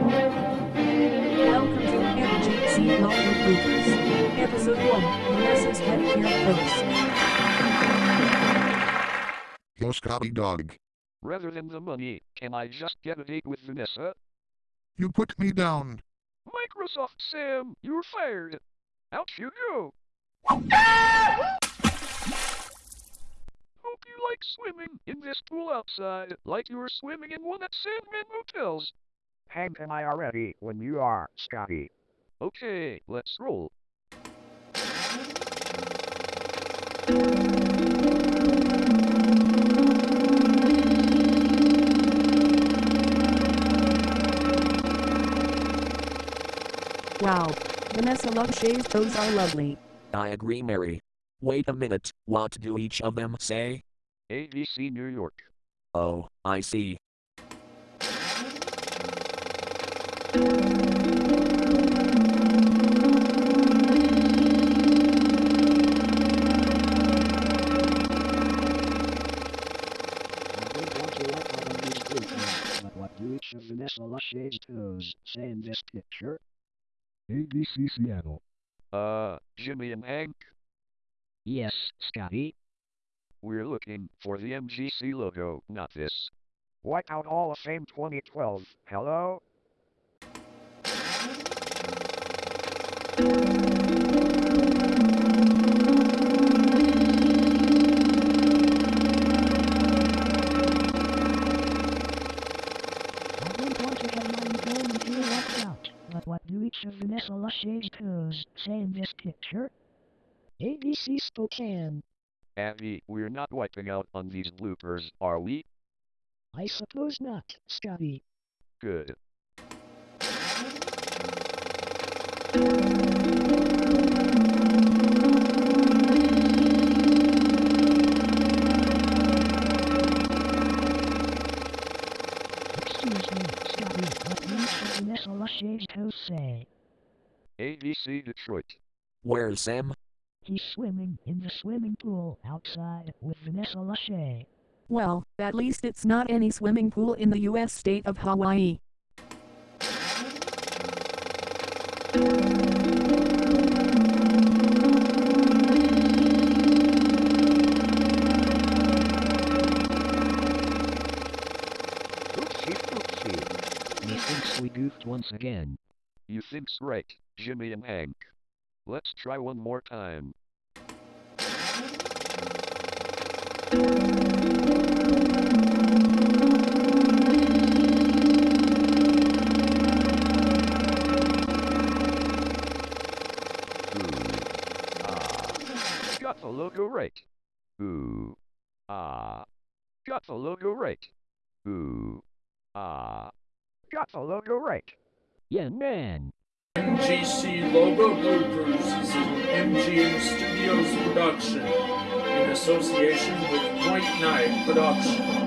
Welcome to MGC Logo Bloopers. Episode 1, Vanessa's Pedicure Pose. Yo, Scotty Dog. Rather than the money, can I just get a date with Vanessa? You put me down. Microsoft Sam, you're fired. Out you go. Hope you like swimming in this pool outside, like you were swimming in one at Sandman Motels. Hank and I are ready when you are, Scotty. Okay, let's roll. Wow. Vanessa Lachey's toes are lovely. I agree, Mary. Wait a minute, what do each of them say? ABC New York. Oh, I see. I don't want to walk out on these bloopers, but what do each of Vanessa Lachey's toes say in this picture? ABC Seattle. Uh, Jimmy and Hank, Yes, Scotty. we're looking for the MGC logo, not this. Whiteout Hall of Fame 2012. Hello? But what do each of Vanessa Lachey's toes say in this picture? ABC Spokane. Abby, we're not wiping out on these bloopers, are we? I suppose not, Scotty. Good. Excuse me, Scotty, what do each of Vanessa Lachey's toes say? ABC Detroit. Where's Sam? He's swimming in the swimming pool outside with Vanessa Lachey. Well, at least it's not any swimming pool in the US state of Hawaii. Oopsie. Methinks we goofed once again. You think's right, Jimmy and Hank. Let's try one more time. Ah. Got the logo right. Ooh. Ah. Got the logo right. Ooh. Ah. Got the logo right. Yeah, man. MGC Logo Bloopers is an MGM Studios production in association with White Knight Productions.